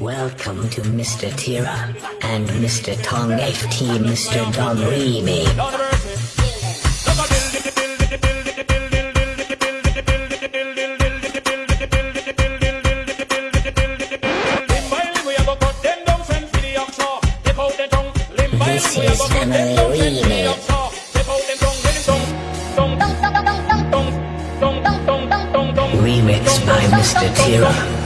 Welcome to Mr. Tira and Mr. Tong FT Mr. Don Remy. This. Remix by Mr. Tira.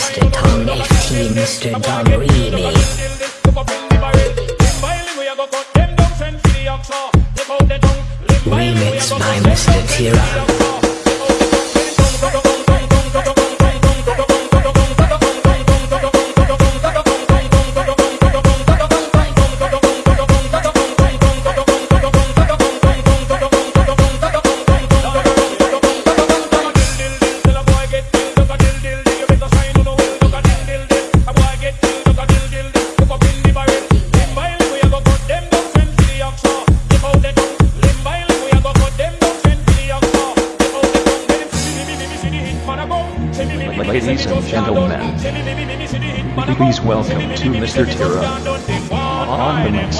Mr. Tong FT Mr. Don Remy. Remix by Mr. Tira. Ladies and gentlemen, please welcome to Mr. Tira on the.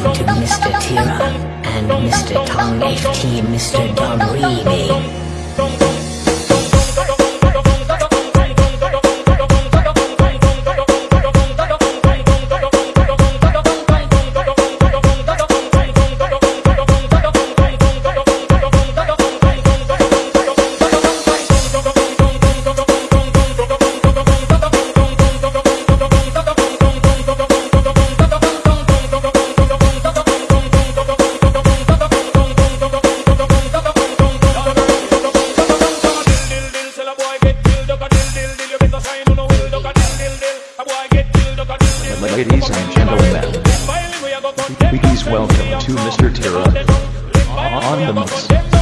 To Mr. Tira and Mr. Tong FT Mr. Don Remy. Welcome to Mr. Terra on the mix.